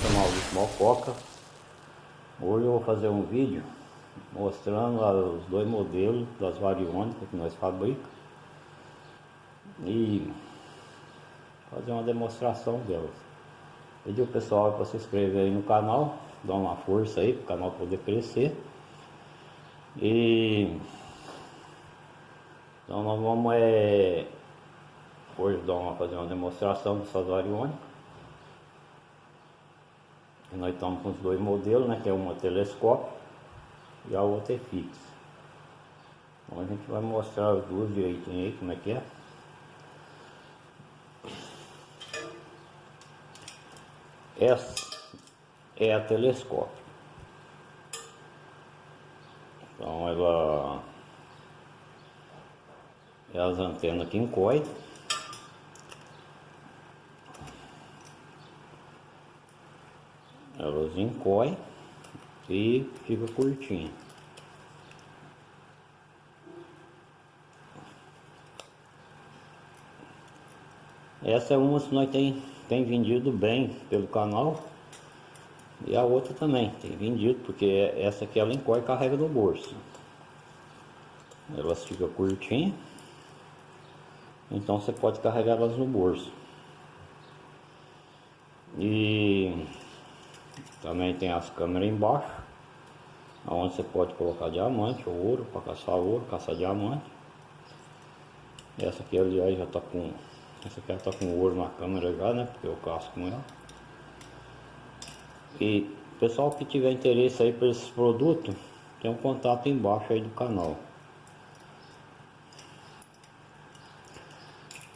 sou Maurício Mococa. Hoje eu vou fazer um vídeo mostrando os dois modelos das variônicas que nós fabricamos e fazer uma demonstração delas. Pedir o pessoal para se inscrever aí no canal, dar uma força aí para o canal poder crescer. E então nós vamos é, hoje dar uma, fazer uma demonstração dessas variônicas. Nós estamos com os dois modelos, né? Que é uma telescópio e a outra é fixa. Então a gente vai mostrar as duas direitinho aí, como é que é. Essa é a telescópio. Então ela é as antenas que encoem. Elas encoem e fica curtinho. Essa é uma que nós tem, tem vendido bem pelo canal. E a outra também tem vendido, porque essa aqui ela encoia e carrega no bolso. Elas ficam curtinhas. Então você pode carregar elas no bolso. E também tem as câmeras embaixo, onde você pode colocar diamante ou ouro para caçar ouro, caçar diamante. Essa aqui aliás já está com. Essa aqui já está com ouro na câmera já, né? Porque eu caço com ela. E pessoal que tiver interesse aí por esses produtos, tem um contato embaixo aí do canal.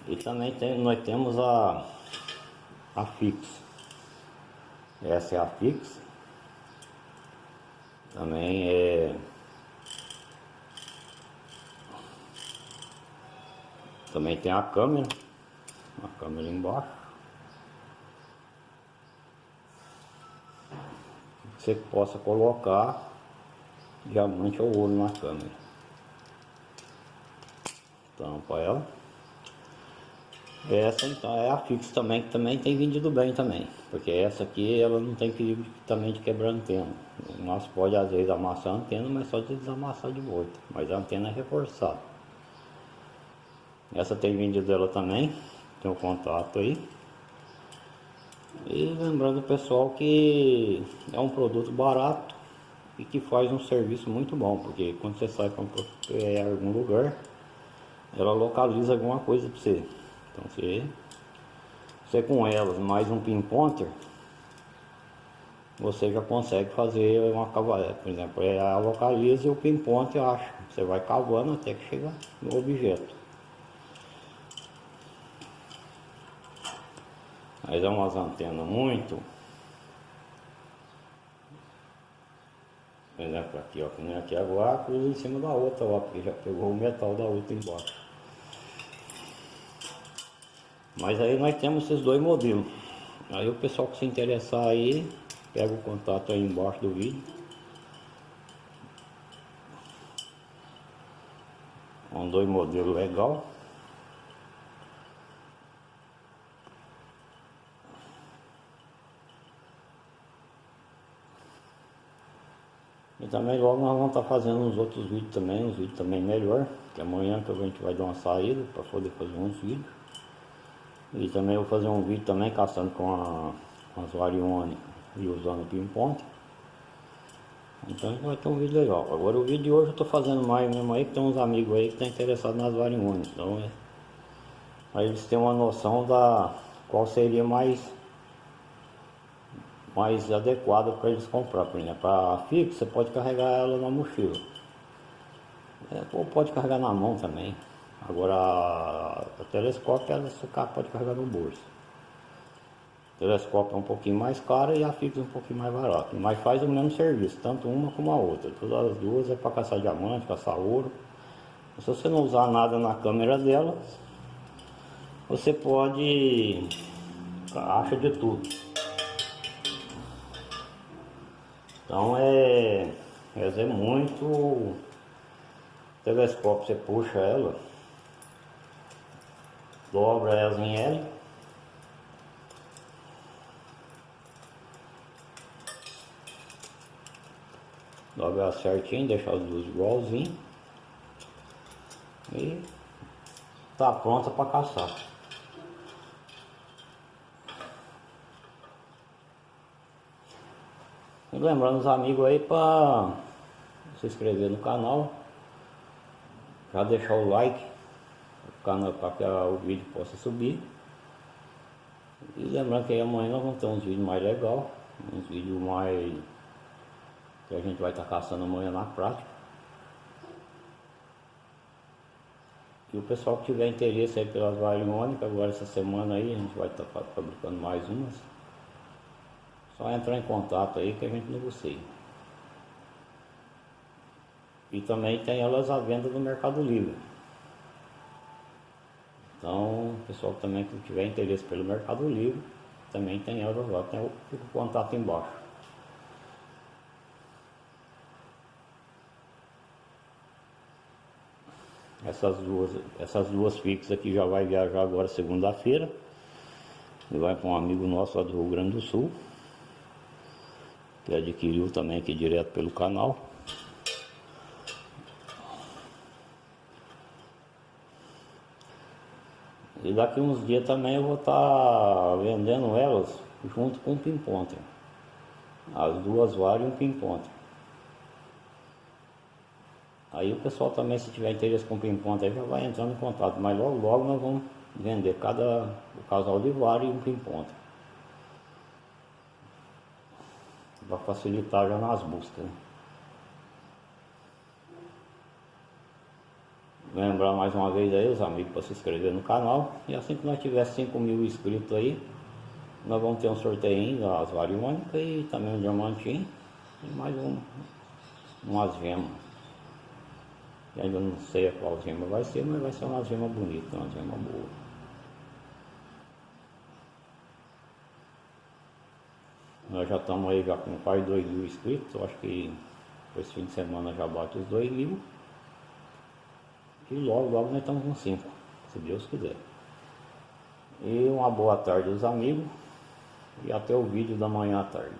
E também tem, nós temos a, a fixa. Essa é a fixa. Também é Também tem a câmera, a câmera embaixo. Você possa colocar diamante ou ouro na câmera. Tampa ela. Essa então é a fixa também, que também tem vendido bem também. Porque essa aqui ela não tem perigo também de quebrar antena. Nós pode às vezes amassar a antena, mas só de desamassar de volta. Mas a antena é reforçada. Essa tem vendido ela também. Tem o um contato aí. E lembrando pessoal que é um produto barato e que faz um serviço muito bom. Porque quando você sai para é, algum lugar, ela localiza alguma coisa para você. Então você, você com elas mais um pinpointer, você já consegue fazer uma cavaleta. Por exemplo, é a localiza e o pinpointer acha. Você vai cavando até que chega no objeto. Mas é umas antenas muito. Por exemplo, aqui ó, que nem aqui agora, cruza em cima da outra ó, porque já pegou o metal da outra embaixo. Mas aí nós temos esses dois modelos. Aí o pessoal que se interessar aí, pega o contato aí embaixo do vídeo. São dois modelos legal. E também logo nós vamos estar fazendo os outros vídeos também, uns vídeos também melhor. Que amanhã que a gente vai dar uma saída para poder fazer uns vídeos. E também vou fazer um vídeo também caçando com, a, com as variônicas e usando o pinponte. Então vai ter um vídeo legal. Agora o vídeo de hoje eu estou fazendo mais mesmo aí, que tem uns amigos aí que estão interessados nas variônicas. Então é. Aí eles têm uma noção da qual seria mais mais adequada para eles comprar. Por exemplo, a fixa você pode carregar ela na mochila. É, ou pode carregar na mão também. Agora, o telescópio ela pode carregar no bolso. O telescópio é um pouquinho mais caro e a fixa um pouquinho mais barato. Mas faz o mesmo serviço, tanto uma como a outra. Todas as duas é para caçar diamante, caçar ouro. Se você não usar nada na câmera dela, você pode... acha de tudo. Então é... é muito telescópio, você puxa ela dobra elas em L dobrar certinho, deixar as duas igualzinho e tá pronta para caçar e lembrando os amigos aí para se inscrever no canal já deixar o like para que o vídeo possa subir. E lembrando que amanhã nós vamos ter uns vídeos mais legais, uns vídeos mais que a gente vai estar caçando amanhã na prática. E o pessoal que tiver interesse aí pelas variônicas, agora essa semana aí a gente vai estar fabricando mais umas. Só entrar em contato aí que a gente negocia. E também tem elas à venda no Mercado Livre. Então, pessoal também que tiver interesse pelo Mercado Livre, também tem lá, tem o, o contato embaixo. Essas duas, essas duas fixas aqui já vai viajar agora segunda-feira. E vai com um amigo nosso lá do Rio Grande do Sul que adquiriu também aqui direto pelo canal. Daqui uns dias também eu vou estar tá vendendo elas junto com o Pimponter. As duas varas e um Pimponter. Aí o pessoal também, se tiver interesse com o Pimponter, já vai entrando em contato. Mas logo logo nós vamos vender cada o casal de vara e um Pimponter. para facilitar já nas buscas. Né? Lembrar mais uma vez aí os amigos para se inscrever no canal. E assim que nós tiver 5 mil inscritos aí, nós vamos ter um sorteio das variônicas e também um diamantinho e mais um, umas gemas. E ainda não sei qual gema vai ser, mas vai ser uma gema bonita, uma gema boa. Nós já estamos aí já com quase 2 mil inscritos, acho que esse fim de semana já bate os 2 mil. E logo, logo nós estamos com 5, se Deus quiser. E uma boa tarde aos amigos e até o vídeo da manhã à tarde.